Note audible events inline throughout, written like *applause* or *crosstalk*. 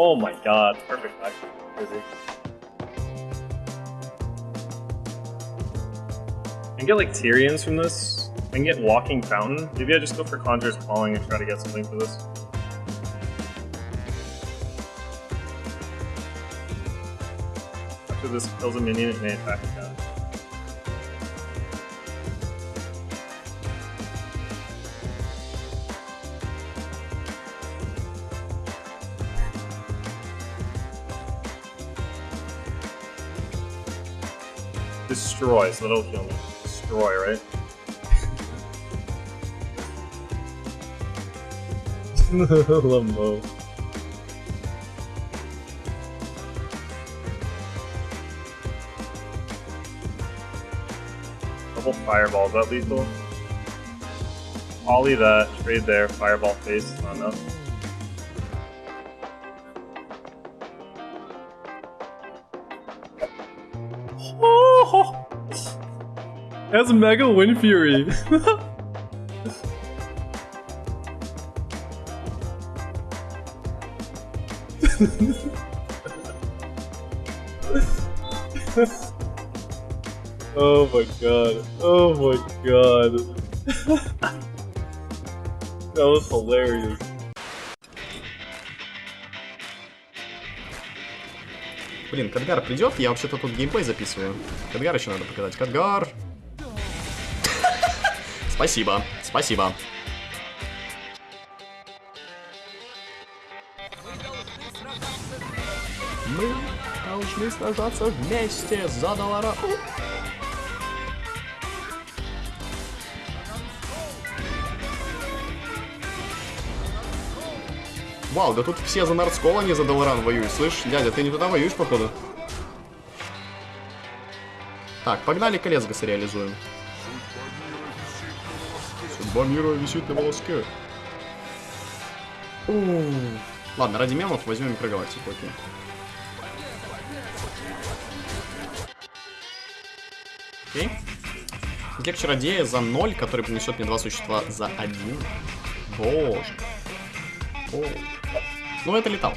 Oh my god, perfect. I can get like Tyrians from this. I can get Walking Fountain. Maybe I just go for Conjurer's Calling and try to get something for this. After this kills a minion, it may attack again. Destroy, so that'll kill me. Destroy, right? *laughs* Limbo. Double fireball, is that lethal? Ollie that, trade there, fireball face, not enough. That's Mega-Windfury. oh my god. Oh my god. that was hilarious. Блин, Кадгар придет? Я вообще-то тут геймплей записываю. Кадгар еще надо показать. Кадгар! Спасибо, спасибо. Мы должны сражаться вместе за доллара. Вау, да тут все за Нордскол, а не за Долларан воюют. Слышь, дядя, ты не туда воюешь, походу? Так, погнали Колесгаса реализуем. Судьба мира висит на волоске. Ууу. Ладно, ради мемов возьмем прогалактику, окей. Окей. Гек чародея за 0, который принесет мне два существа за 1. Боже. О. Ну, это летал.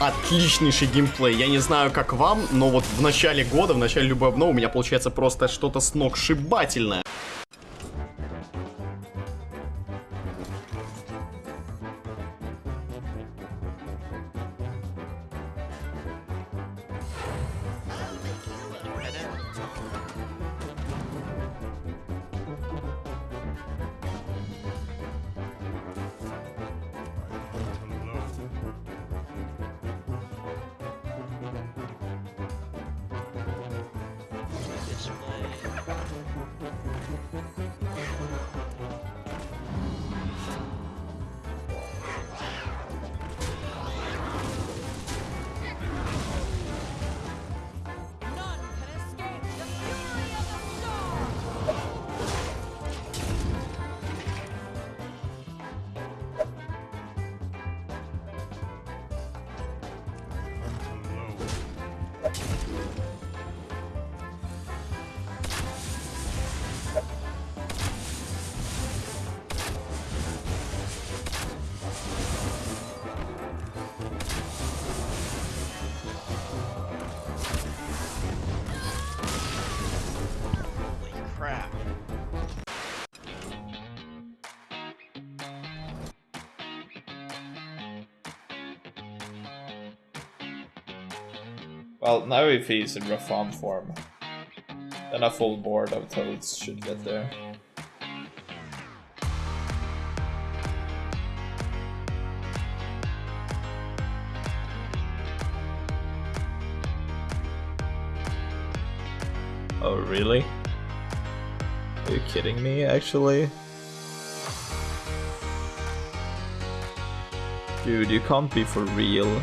Отличнейший геймплей. Я не знаю, как вам, но вот в начале года, в начале любой обновы у меня получается просто что-то сногсшибательное. Well, now if he's in Reform form, then a full board of toads should get there. Oh, really? Are you kidding me, actually? Dude, you can't be for real.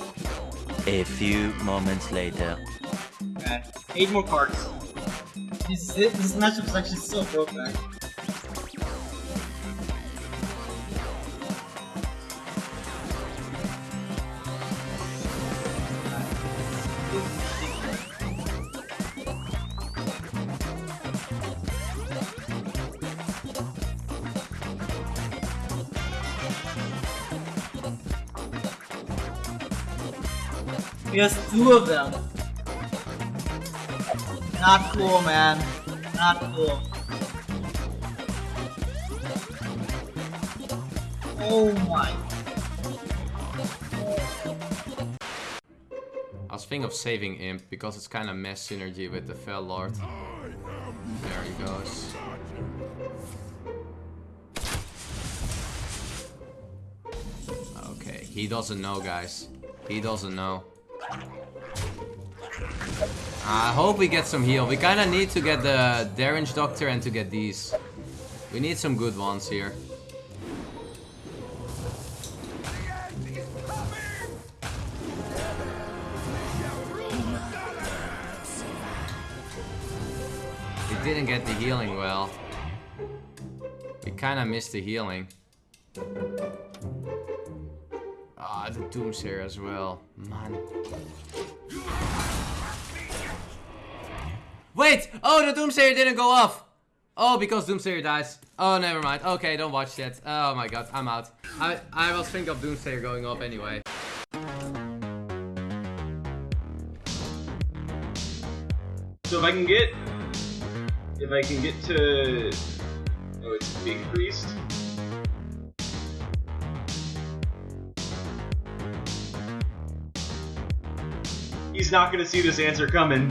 A few moments later. Eight more cards. This, this matchup is actually so broke, has two of them. Not cool, man. Not cool. Oh my. I was thinking of saving Imp because it's kind of mess synergy with the Fel Lord. There he goes. Okay, he doesn't know, guys. He doesn't know. I hope we get some heal. We kind of need to get the Deranged Doctor and to get these. We need some good ones here. We didn't get the healing well. We kind of missed the healing. Ah, the Doomsayer as well. Man. Wait! Oh, the Doomsayer didn't go off! Oh, because Doomsayer dies. Oh, never mind. Okay, don't watch that. Oh my god, I'm out. I, I was thinking of Doomsayer going off anyway. So if I can get, if I can get to, oh, it's Big Priest. He's not gonna see this answer coming.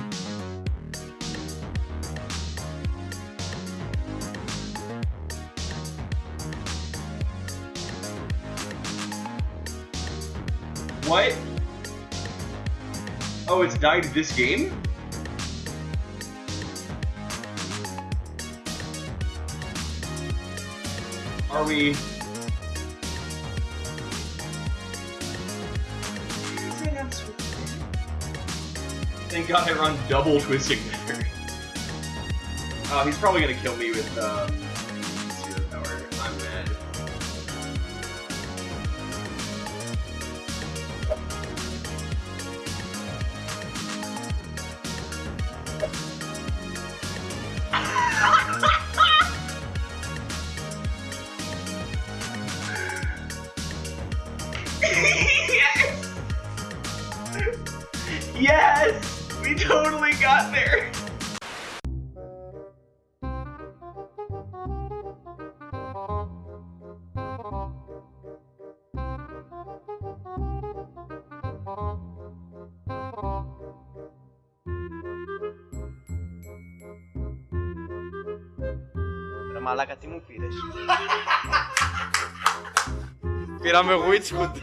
What? Oh, it's died this game? Are we? God I run double Twisting Nether. Oh, he's probably gonna kill me with um, zero power. I'm mad. *laughs* Yes! We totally got there. Μαλά κάτι μου πήρες Πήραμε witchwood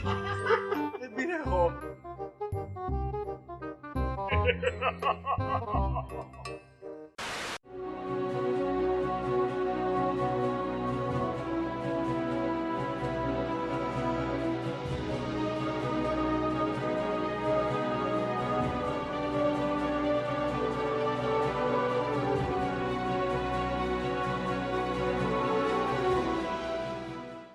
ha ha ha